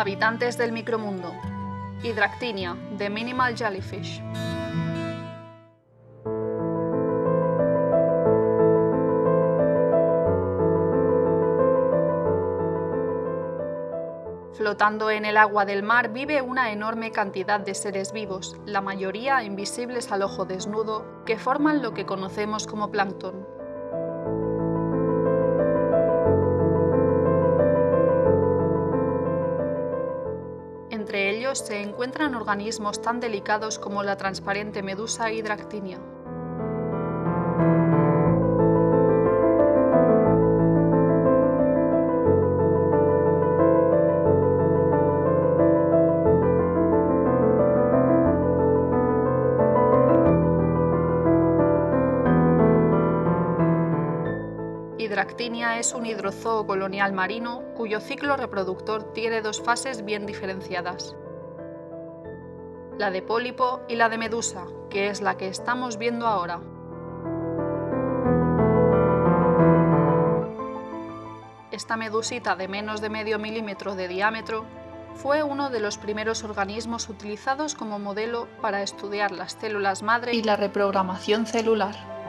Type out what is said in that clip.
Habitantes del micromundo. Hydractinia, The Minimal Jellyfish. Flotando en el agua del mar vive una enorme cantidad de seres vivos, la mayoría invisibles al ojo desnudo, que forman lo que conocemos como plancton. Se encuentran organismos tan delicados como la transparente medusa Hydractinia. Hydractinia es un hidrozoo colonial marino cuyo ciclo reproductor tiene dos fases bien diferenciadas. La de pólipo y la de medusa, que es la que estamos viendo ahora. Esta medusita de menos de medio milímetro de diámetro fue uno de los primeros organismos utilizados como modelo para estudiar las células madre y la reprogramación celular.